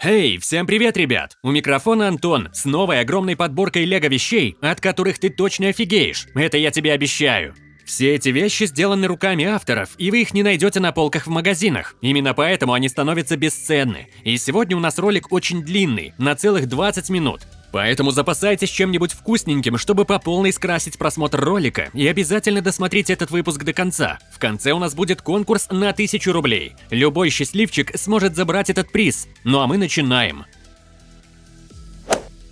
Эй, всем привет, ребят! У микрофона Антон с новой огромной подборкой лего-вещей, от которых ты точно офигеешь, это я тебе обещаю. Все эти вещи сделаны руками авторов, и вы их не найдете на полках в магазинах. Именно поэтому они становятся бесценны. И сегодня у нас ролик очень длинный, на целых 20 минут. Поэтому запасайтесь чем-нибудь вкусненьким, чтобы по полной скрасить просмотр ролика, и обязательно досмотрите этот выпуск до конца. В конце у нас будет конкурс на 1000 рублей. Любой счастливчик сможет забрать этот приз. Ну а мы начинаем.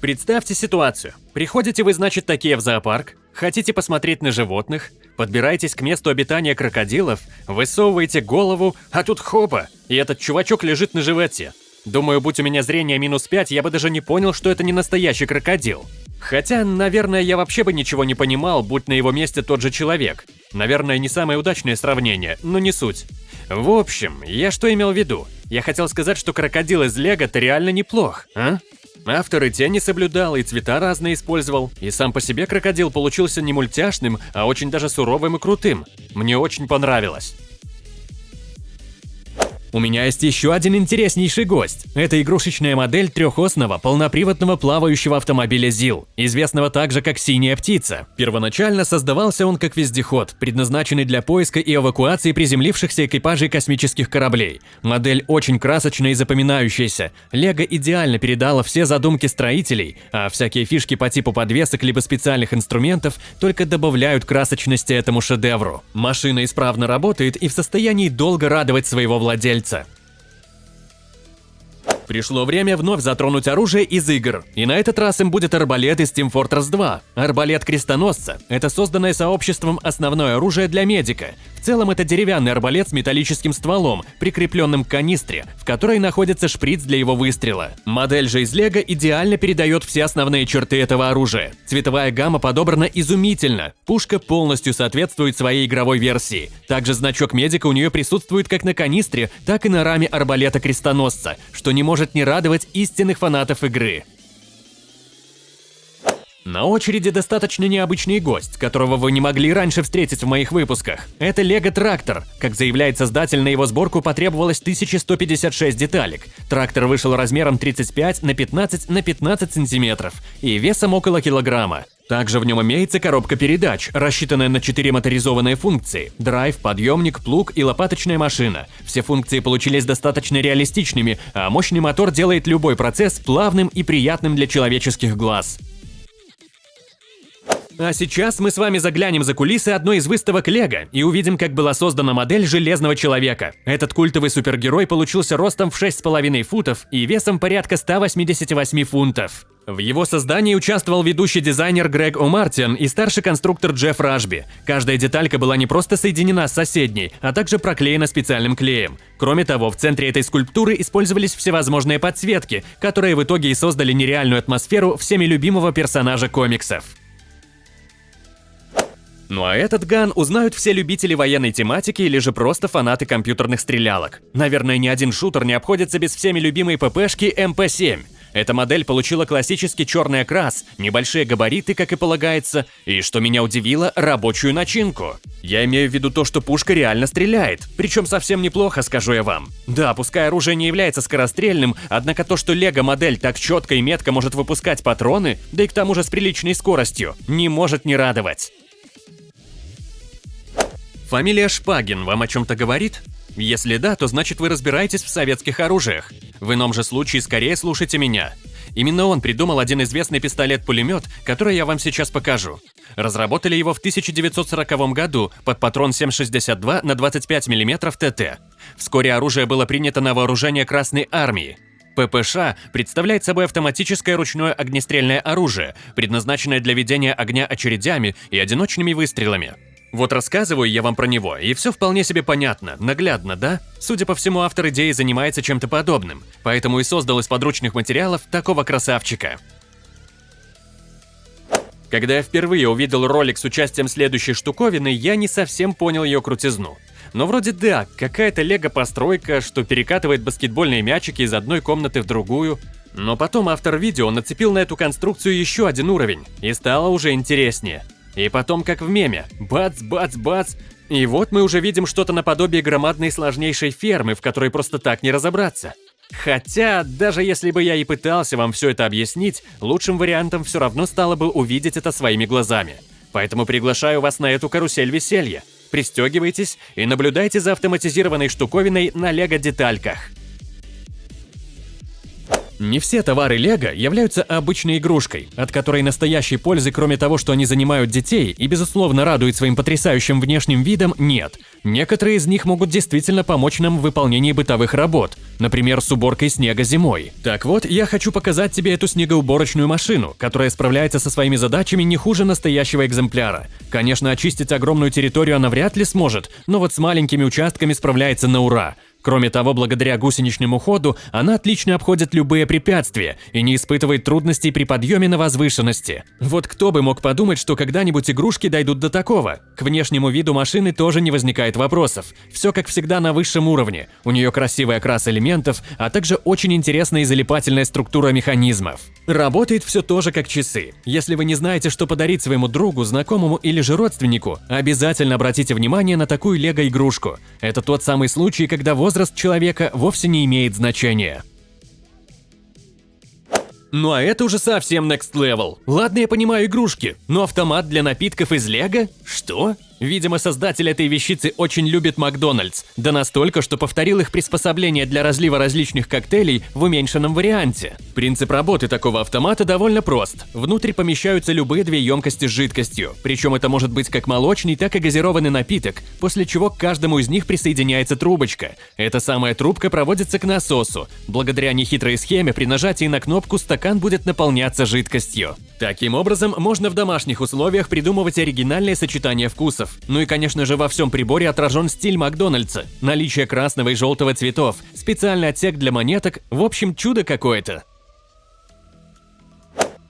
Представьте ситуацию. Приходите вы, значит, такие в зоопарк, хотите посмотреть на животных, подбираетесь к месту обитания крокодилов, высовываете голову, а тут хопа, и этот чувачок лежит на животе. Думаю, будь у меня зрение минус 5, я бы даже не понял, что это не настоящий крокодил. Хотя, наверное, я вообще бы ничего не понимал, будь на его месте тот же человек. Наверное, не самое удачное сравнение, но не суть. В общем, я что имел в виду? Я хотел сказать, что крокодил из Лего-то реально неплох, а? Автор и тени соблюдал, и цвета разные использовал, и сам по себе крокодил получился не мультяшным, а очень даже суровым и крутым. Мне очень понравилось. У меня есть еще один интереснейший гость. Это игрушечная модель трехосного полноприводного плавающего автомобиля ЗИЛ, известного также как «Синяя птица». Первоначально создавался он как вездеход, предназначенный для поиска и эвакуации приземлившихся экипажей космических кораблей. Модель очень красочная и запоминающаяся. Лего идеально передала все задумки строителей, а всякие фишки по типу подвесок либо специальных инструментов только добавляют красочности этому шедевру. Машина исправно работает и в состоянии долго радовать своего владельца владельца. Пришло время вновь затронуть оружие из игр, и на этот раз им будет арбалет из Team Fortress 2. Арбалет крестоносца – это созданное сообществом основное оружие для медика, целом это деревянный арбалет с металлическим стволом, прикрепленным к канистре, в которой находится шприц для его выстрела. Модель же из Лего идеально передает все основные черты этого оружия. Цветовая гамма подобрана изумительно, пушка полностью соответствует своей игровой версии. Также значок медика у нее присутствует как на канистре, так и на раме арбалета-крестоносца, что не может не радовать истинных фанатов игры. На очереди достаточно необычный гость, которого вы не могли раньше встретить в моих выпусках. Это Лего Трактор. Как заявляет создатель, на его сборку потребовалось 1156 деталек. Трактор вышел размером 35 на 15 на 15 сантиметров и весом около килограмма. Также в нем имеется коробка передач, рассчитанная на 4 моторизованные функции – драйв, подъемник, плуг и лопаточная машина. Все функции получились достаточно реалистичными, а мощный мотор делает любой процесс плавным и приятным для человеческих глаз. А сейчас мы с вами заглянем за кулисы одной из выставок Лего и увидим, как была создана модель Железного Человека. Этот культовый супергерой получился ростом в 6,5 футов и весом порядка 188 фунтов. В его создании участвовал ведущий дизайнер Грег О'Мартин и старший конструктор Джефф Рашби. Каждая деталька была не просто соединена с соседней, а также проклеена специальным клеем. Кроме того, в центре этой скульптуры использовались всевозможные подсветки, которые в итоге и создали нереальную атмосферу всеми любимого персонажа комиксов. Ну а этот ган узнают все любители военной тематики или же просто фанаты компьютерных стрелялок. Наверное, ни один шутер не обходится без всеми любимой ППшки МП-7. Эта модель получила классический черный окрас, небольшие габариты, как и полагается, и, что меня удивило, рабочую начинку. Я имею в виду то, что пушка реально стреляет, причем совсем неплохо, скажу я вам. Да, пускай оружие не является скорострельным, однако то, что лего-модель так четко и метко может выпускать патроны, да и к тому же с приличной скоростью, не может не радовать. Фамилия Шпагин вам о чем-то говорит? Если да, то значит вы разбираетесь в советских оружиях. В ином же случае скорее слушайте меня. Именно он придумал один известный пистолет-пулемет, который я вам сейчас покажу. Разработали его в 1940 году под патрон 7,62 на 25 мм ТТ. Вскоре оружие было принято на вооружение Красной Армии. ППШ представляет собой автоматическое ручное огнестрельное оружие, предназначенное для ведения огня очередями и одиночными выстрелами. Вот рассказываю я вам про него, и все вполне себе понятно, наглядно, да? Судя по всему, автор идеи занимается чем-то подобным, поэтому и создал из подручных материалов такого красавчика. Когда я впервые увидел ролик с участием следующей штуковины, я не совсем понял ее крутизну. Но вроде да, какая-то лего-постройка, что перекатывает баскетбольные мячики из одной комнаты в другую. Но потом автор видео нацепил на эту конструкцию еще один уровень, и стало уже интереснее – и потом, как в меме, бац, бац, бац, и вот мы уже видим что-то наподобие громадной сложнейшей фермы, в которой просто так не разобраться. Хотя, даже если бы я и пытался вам все это объяснить, лучшим вариантом все равно стало бы увидеть это своими глазами. Поэтому приглашаю вас на эту карусель веселья. Пристегивайтесь и наблюдайте за автоматизированной штуковиной на лего-детальках. Не все товары Лего являются обычной игрушкой, от которой настоящей пользы, кроме того, что они занимают детей и, безусловно, радуют своим потрясающим внешним видом, нет. Некоторые из них могут действительно помочь нам в выполнении бытовых работ, например, с уборкой снега зимой. Так вот, я хочу показать тебе эту снегоуборочную машину, которая справляется со своими задачами не хуже настоящего экземпляра. Конечно, очистить огромную территорию она вряд ли сможет, но вот с маленькими участками справляется на ура. Кроме того, благодаря гусеничному ходу она отлично обходит любые препятствия и не испытывает трудностей при подъеме на возвышенности. Вот кто бы мог подумать, что когда-нибудь игрушки дойдут до такого. К внешнему виду машины тоже не возникает вопросов. Все как всегда на высшем уровне. У нее красивый окрас элементов, а также очень интересная и залипательная структура механизмов. Работает все тоже как часы. Если вы не знаете, что подарить своему другу, знакомому или же родственнику, обязательно обратите внимание на такую лего-игрушку. Это тот самый случай, когда возраст возраст человека вовсе не имеет значения. Ну а это уже совсем next level. Ладно, я понимаю игрушки, но автомат для напитков из лего? Что? Видимо, создатель этой вещицы очень любит Макдональдс, да настолько, что повторил их приспособление для разлива различных коктейлей в уменьшенном варианте. Принцип работы такого автомата довольно прост. Внутрь помещаются любые две емкости с жидкостью, причем это может быть как молочный, так и газированный напиток, после чего к каждому из них присоединяется трубочка. Эта самая трубка проводится к насосу. Благодаря нехитрой схеме при нажатии на кнопку стакан будет наполняться жидкостью. Таким образом, можно в домашних условиях придумывать оригинальные сочетания вкусов. Ну и, конечно же, во всем приборе отражен стиль Макдональдса, наличие красного и желтого цветов, специальный отсек для монеток, в общем, чудо какое-то.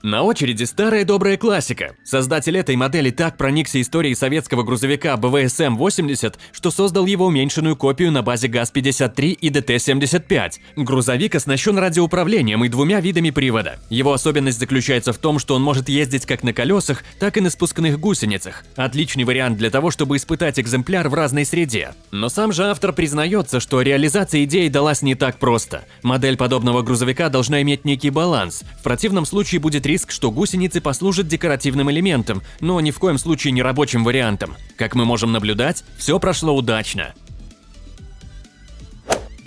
На очереди старая добрая классика. Создатель этой модели так проникся историей советского грузовика БВСМ-80, что создал его уменьшенную копию на базе ГАЗ-53 и ДТ-75. Грузовик оснащен радиоуправлением и двумя видами привода. Его особенность заключается в том, что он может ездить как на колесах, так и на спускных гусеницах. Отличный вариант для того, чтобы испытать экземпляр в разной среде. Но сам же автор признается, что реализация идеи далась не так просто. Модель подобного грузовика должна иметь некий баланс. В противном случае будет риск, что гусеницы послужат декоративным элементом, но ни в коем случае не рабочим вариантом. Как мы можем наблюдать, все прошло удачно.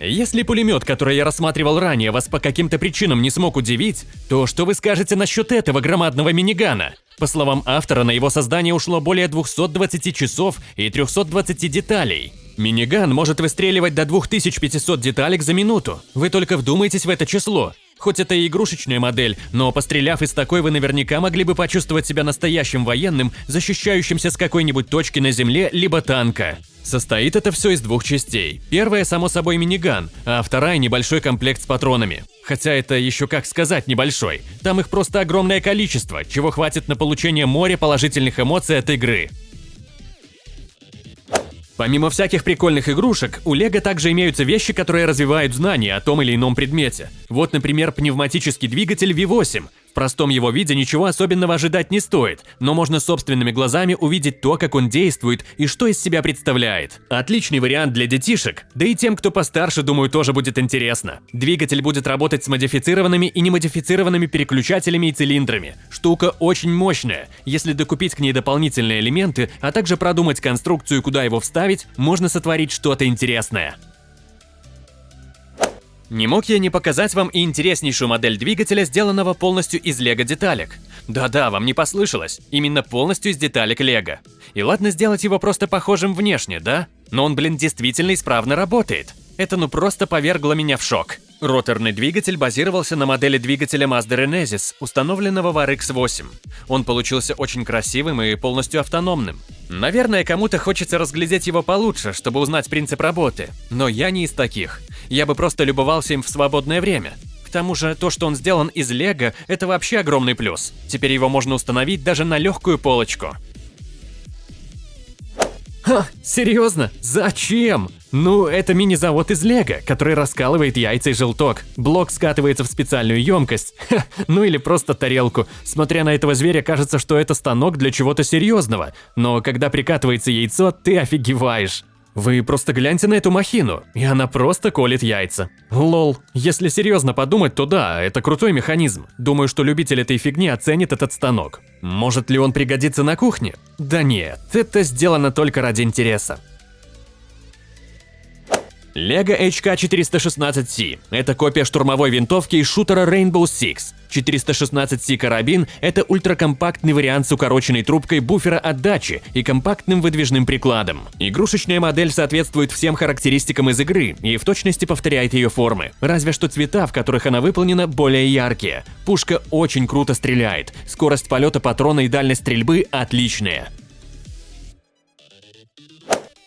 Если пулемет, который я рассматривал ранее, вас по каким-то причинам не смог удивить, то что вы скажете насчет этого громадного минигана? По словам автора, на его создание ушло более 220 часов и 320 деталей. Миниган может выстреливать до 2500 деталек за минуту. Вы только вдумайтесь в это число. Хоть это и игрушечная модель, но постреляв из такой, вы наверняка могли бы почувствовать себя настоящим военным, защищающимся с какой-нибудь точки на земле, либо танка. Состоит это все из двух частей. Первая, само собой, миниган, а вторая – небольшой комплект с патронами. Хотя это еще как сказать небольшой. Там их просто огромное количество, чего хватит на получение моря положительных эмоций от игры. Помимо всяких прикольных игрушек, у Лего также имеются вещи, которые развивают знания о том или ином предмете. Вот, например, пневматический двигатель V8. В простом его виде ничего особенного ожидать не стоит, но можно собственными глазами увидеть то, как он действует и что из себя представляет. Отличный вариант для детишек, да и тем, кто постарше, думаю, тоже будет интересно. Двигатель будет работать с модифицированными и немодифицированными переключателями и цилиндрами. Штука очень мощная. Если докупить к ней дополнительные элементы, а также продумать конструкцию, куда его вставить, можно сотворить что-то интересное. Не мог я не показать вам и интереснейшую модель двигателя, сделанного полностью из лего-деталек. Да-да, вам не послышалось, именно полностью из деталек лего. И ладно сделать его просто похожим внешне, да? Но он, блин, действительно исправно работает. Это ну просто повергло меня в шок. Роторный двигатель базировался на модели двигателя Mazda Renesis, установленного в RX-8. Он получился очень красивым и полностью автономным. Наверное, кому-то хочется разглядеть его получше, чтобы узнать принцип работы, но я не из таких. Я бы просто любовался им в свободное время. К тому же, то, что он сделан из лего, это вообще огромный плюс. Теперь его можно установить даже на легкую полочку. Ха, серьезно? Зачем? Ну, это мини-завод из Лего, который раскалывает яйца и желток. Блок скатывается в специальную емкость. Ха, ну или просто тарелку. Смотря на этого зверя, кажется, что это станок для чего-то серьезного. Но когда прикатывается яйцо, ты офигеваешь. Вы просто гляньте на эту махину, и она просто колет яйца. Лол, если серьезно подумать, то да, это крутой механизм. Думаю, что любитель этой фигни оценит этот станок. Может ли он пригодиться на кухне? Да нет, это сделано только ради интереса. Lego HK416C – это копия штурмовой винтовки из шутера Rainbow Six. 416C карабин – это ультракомпактный вариант с укороченной трубкой буфера отдачи и компактным выдвижным прикладом. Игрушечная модель соответствует всем характеристикам из игры и в точности повторяет ее формы, разве что цвета, в которых она выполнена, более яркие. Пушка очень круто стреляет, скорость полета патрона и дальность стрельбы отличные.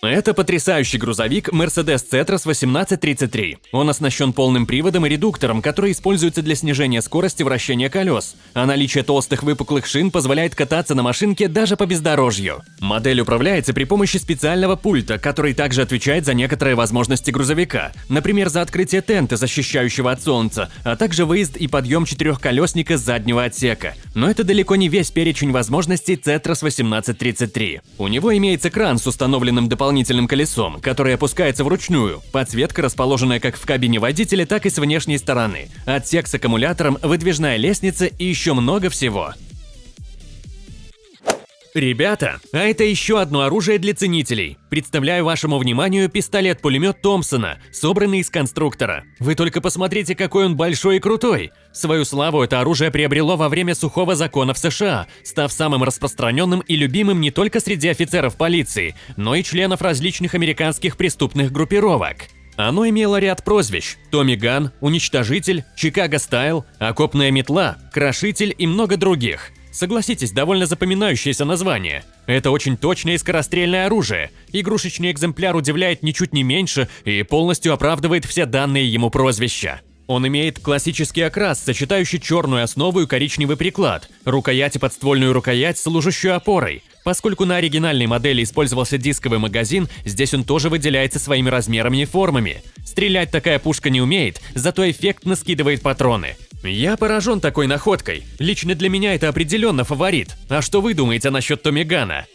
Это потрясающий грузовик Mercedes Cetras 1833. Он оснащен полным приводом и редуктором, который используется для снижения скорости вращения колес, а наличие толстых выпуклых шин позволяет кататься на машинке даже по бездорожью. Модель управляется при помощи специального пульта, который также отвечает за некоторые возможности грузовика, например, за открытие тента, защищающего от солнца, а также выезд и подъем четырехколесника с заднего отсека. Но это далеко не весь перечень возможностей Cetras 1833. У него имеется кран с установленным дополнительным дополнительным колесом, которое опускается вручную. Подсветка расположенная как в кабине водителя, так и с внешней стороны. Отсек с аккумулятором, выдвижная лестница и еще много всего. Ребята, а это еще одно оружие для ценителей. Представляю вашему вниманию пистолет-пулемет Томпсона, собранный из конструктора. Вы только посмотрите, какой он большой и крутой. Свою славу это оружие приобрело во время сухого закона в США, став самым распространенным и любимым не только среди офицеров полиции, но и членов различных американских преступных группировок. Оно имело ряд прозвищ – Томми Ган, Уничтожитель, Чикаго Стайл, Окопная метла, Крошитель и много других – Согласитесь, довольно запоминающееся название. Это очень точное и скорострельное оружие. Игрушечный экземпляр удивляет ничуть не меньше и полностью оправдывает все данные ему прозвища. Он имеет классический окрас, сочетающий черную основу и коричневый приклад, рукоять и подствольную рукоять, служащую опорой. Поскольку на оригинальной модели использовался дисковый магазин, здесь он тоже выделяется своими размерами и формами. Стрелять такая пушка не умеет, зато эффектно скидывает патроны. Я поражен такой находкой. Лично для меня это определенно фаворит. А что вы думаете насчет Томигана?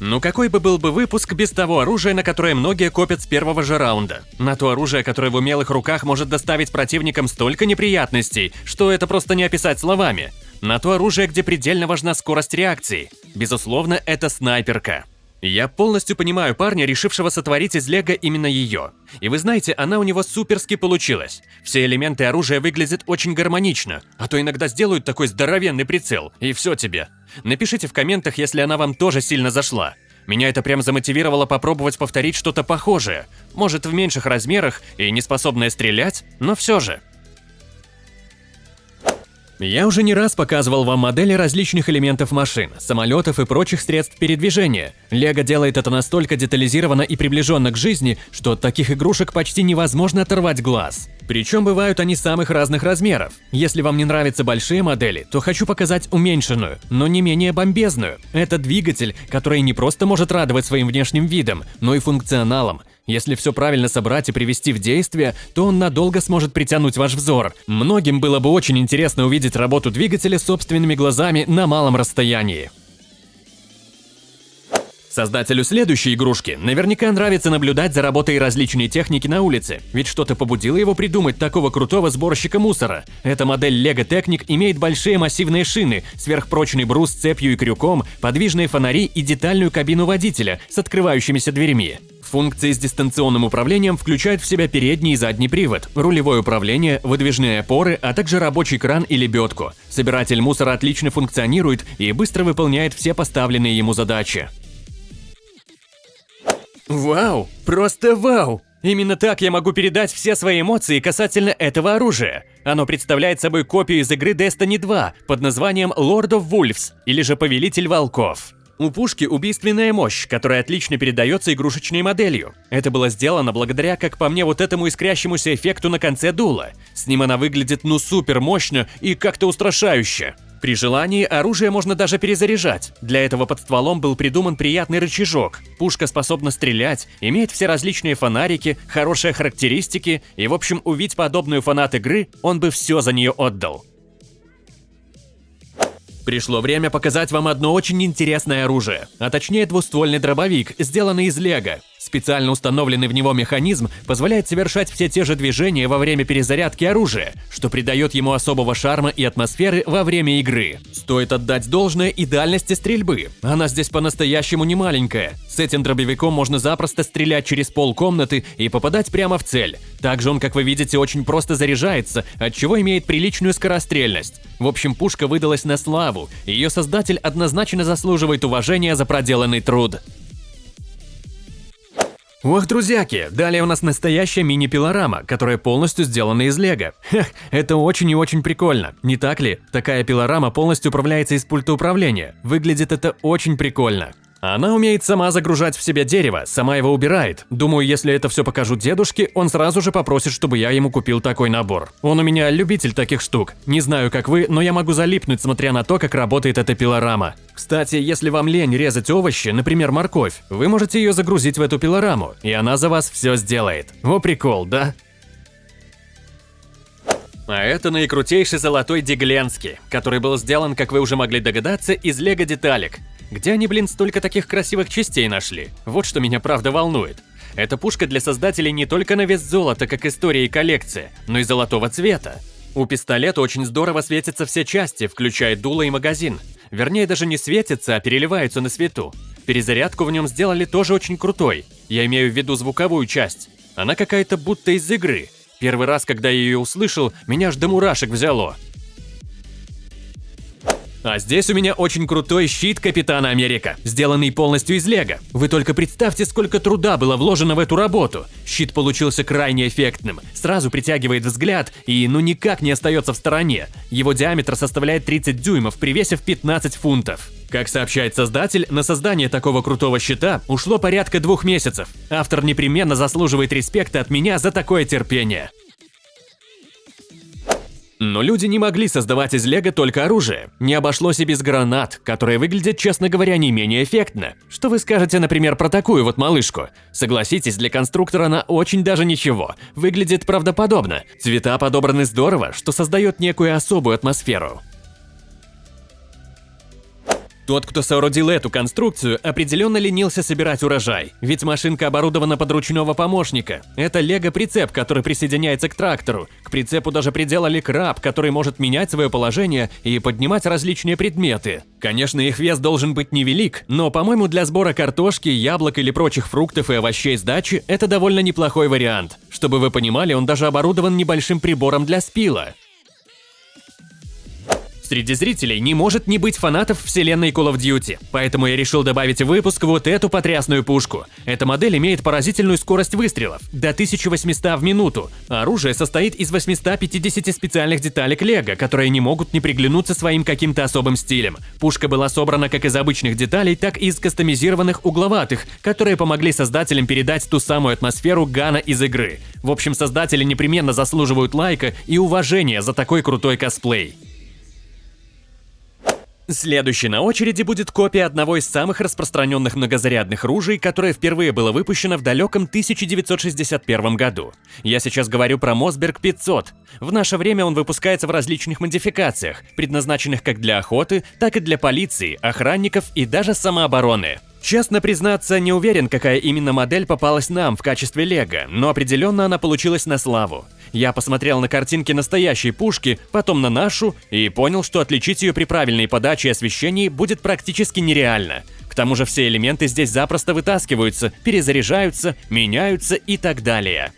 Ну какой бы был бы выпуск без того оружия, на которое многие копят с первого же раунда? На то оружие, которое в умелых руках может доставить противникам столько неприятностей, что это просто не описать словами. На то оружие, где предельно важна скорость реакции. Безусловно, это снайперка. Я полностью понимаю парня, решившего сотворить из лего именно ее. И вы знаете, она у него суперски получилась. Все элементы оружия выглядят очень гармонично, а то иногда сделают такой здоровенный прицел, и все тебе. Напишите в комментах, если она вам тоже сильно зашла. Меня это прям замотивировало попробовать повторить что-то похожее. Может, в меньших размерах и не способное стрелять, но все же. Я уже не раз показывал вам модели различных элементов машин, самолетов и прочих средств передвижения. Лего делает это настолько детализированно и приближенно к жизни, что от таких игрушек почти невозможно оторвать глаз. Причем бывают они самых разных размеров. Если вам не нравятся большие модели, то хочу показать уменьшенную, но не менее бомбезную. Это двигатель, который не просто может радовать своим внешним видом, но и функционалом. Если все правильно собрать и привести в действие, то он надолго сможет притянуть ваш взор. Многим было бы очень интересно увидеть работу двигателя собственными глазами на малом расстоянии. Создателю следующей игрушки наверняка нравится наблюдать за работой различной техники на улице, ведь что-то побудило его придумать такого крутого сборщика мусора. Эта модель Lego Technic имеет большие массивные шины, сверхпрочный брус с цепью и крюком, подвижные фонари и детальную кабину водителя с открывающимися дверьми. Функции с дистанционным управлением включают в себя передний и задний привод, рулевое управление, выдвижные опоры, а также рабочий кран и лебедку. Собиратель мусора отлично функционирует и быстро выполняет все поставленные ему задачи. Вау! Просто вау! Именно так я могу передать все свои эмоции касательно этого оружия. Оно представляет собой копию из игры Destiny 2 под названием Lord of Wolves или же Повелитель Волков. У пушки убийственная мощь, которая отлично передается игрушечной моделью. Это было сделано благодаря, как по мне, вот этому искрящемуся эффекту на конце дула. С ним она выглядит ну супер мощно и как-то устрашающе. При желании оружие можно даже перезаряжать. Для этого под стволом был придуман приятный рычажок. Пушка способна стрелять, имеет все различные фонарики, хорошие характеристики, и в общем увидеть подобную фанат игры, он бы все за нее отдал. Пришло время показать вам одно очень интересное оружие, а точнее двуствольный дробовик, сделанный из лего. Специально установленный в него механизм позволяет совершать все те же движения во время перезарядки оружия, что придает ему особого шарма и атмосферы во время игры. Стоит отдать должное и дальности стрельбы. Она здесь по-настоящему не маленькая. С этим дробовиком можно запросто стрелять через пол комнаты и попадать прямо в цель. Также он, как вы видите, очень просто заряжается, от чего имеет приличную скорострельность. В общем, пушка выдалась на славу, ее создатель однозначно заслуживает уважения за проделанный труд. Ох, друзьяки, далее у нас настоящая мини-пилорама, которая полностью сделана из лего. Хех, это очень и очень прикольно, не так ли? Такая пилорама полностью управляется из пульта управления. Выглядит это очень прикольно. Она умеет сама загружать в себя дерево, сама его убирает. Думаю, если это все покажу дедушке, он сразу же попросит, чтобы я ему купил такой набор. Он у меня любитель таких штук. Не знаю, как вы, но я могу залипнуть, смотря на то, как работает эта пилорама. Кстати, если вам лень резать овощи, например, морковь, вы можете ее загрузить в эту пилораму, и она за вас все сделает. Во прикол, да? А это наикрутейший золотой Дигленский, который был сделан, как вы уже могли догадаться, из лего-деталек. Где они, блин, столько таких красивых частей нашли? Вот что меня правда волнует. Эта пушка для создателей не только на вес золота, как история и коллекция, но и золотого цвета. У пистолета очень здорово светятся все части, включая дуло и магазин. Вернее, даже не светятся, а переливаются на свету. Перезарядку в нем сделали тоже очень крутой. Я имею в виду звуковую часть. Она какая-то будто из игры. Первый раз, когда я ее услышал, меня аж до мурашек взяло. А здесь у меня очень крутой щит Капитана Америка, сделанный полностью из лего. Вы только представьте, сколько труда было вложено в эту работу. Щит получился крайне эффектным, сразу притягивает взгляд и ну никак не остается в стороне. Его диаметр составляет 30 дюймов при весе в 15 фунтов. Как сообщает создатель, на создание такого крутого щита ушло порядка двух месяцев. Автор непременно заслуживает респекта от меня за такое терпение. Но люди не могли создавать из лего только оружие. Не обошлось и без гранат, которые выглядят, честно говоря, не менее эффектно. Что вы скажете, например, про такую вот малышку? Согласитесь, для конструктора она очень даже ничего. Выглядит правдоподобно. Цвета подобраны здорово, что создает некую особую атмосферу. Тот, кто соорудил эту конструкцию, определенно ленился собирать урожай, ведь машинка оборудована под ручного помощника. Это лего-прицеп, который присоединяется к трактору. К прицепу даже приделали краб, который может менять свое положение и поднимать различные предметы. Конечно, их вес должен быть невелик, но, по-моему, для сбора картошки, яблок или прочих фруктов и овощей с дачи это довольно неплохой вариант. Чтобы вы понимали, он даже оборудован небольшим прибором для спила. Среди зрителей не может не быть фанатов вселенной Call of Duty, поэтому я решил добавить в выпуск вот эту потрясную пушку. Эта модель имеет поразительную скорость выстрелов – до 1800 в минуту. Оружие состоит из 850 специальных деталек лего, которые не могут не приглянуться своим каким-то особым стилем. Пушка была собрана как из обычных деталей, так и из кастомизированных угловатых, которые помогли создателям передать ту самую атмосферу Гана из игры. В общем, создатели непременно заслуживают лайка и уважения за такой крутой косплей. Следующей на очереди будет копия одного из самых распространенных многозарядных ружей, которое впервые было выпущено в далеком 1961 году. Я сейчас говорю про Мосберг 500. В наше время он выпускается в различных модификациях, предназначенных как для охоты, так и для полиции, охранников и даже самообороны. Честно признаться, не уверен, какая именно модель попалась нам в качестве лего, но определенно она получилась на славу. Я посмотрел на картинки настоящей пушки, потом на нашу, и понял, что отличить ее при правильной подаче и освещении будет практически нереально. К тому же все элементы здесь запросто вытаскиваются, перезаряжаются, меняются и так далее.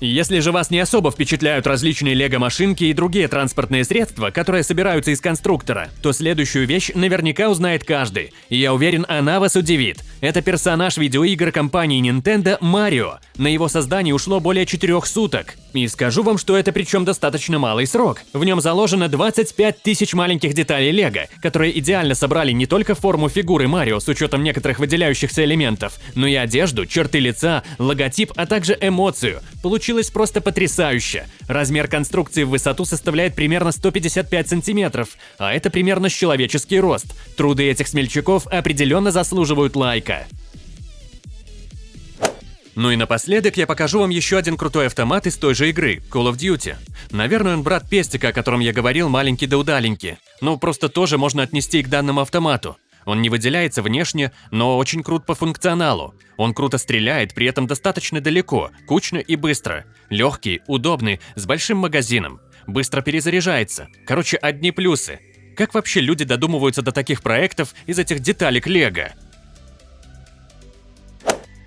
Если же вас не особо впечатляют различные лего-машинки и другие транспортные средства, которые собираются из конструктора, то следующую вещь наверняка узнает каждый, и я уверен, она вас удивит. Это персонаж видеоигр компании Nintendo Марио. На его создание ушло более 4 суток. И скажу вам, что это причем достаточно малый срок. В нем заложено 25 тысяч маленьких деталей лего, которые идеально собрали не только форму фигуры Марио с учетом некоторых выделяющихся элементов, но и одежду, черты лица, логотип, а также эмоцию. Получилось просто потрясающе. Размер конструкции в высоту составляет примерно 155 сантиметров, а это примерно с человеческий рост. Труды этих смельчаков определенно заслуживают лайка. Ну и напоследок я покажу вам еще один крутой автомат из той же игры, Call of Duty. Наверное, он брат Пестика, о котором я говорил, маленький да удаленький. Ну, просто тоже можно отнести и к данному автомату. Он не выделяется внешне, но очень крут по функционалу. Он круто стреляет, при этом достаточно далеко, кучно и быстро. Легкий, удобный, с большим магазином. Быстро перезаряжается. Короче, одни плюсы. Как вообще люди додумываются до таких проектов из этих деталек Лего?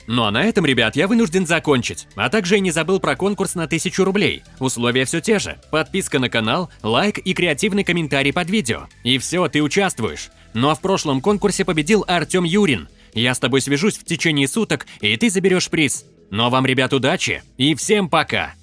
Ну а на этом, ребят, я вынужден закончить. А также и не забыл про конкурс на 1000 рублей. Условия все те же. Подписка на канал, лайк и креативный комментарий под видео. И все, ты участвуешь. Ну а в прошлом конкурсе победил Артем Юрин. Я с тобой свяжусь в течение суток, и ты заберешь приз. Ну а вам, ребят, удачи и всем пока!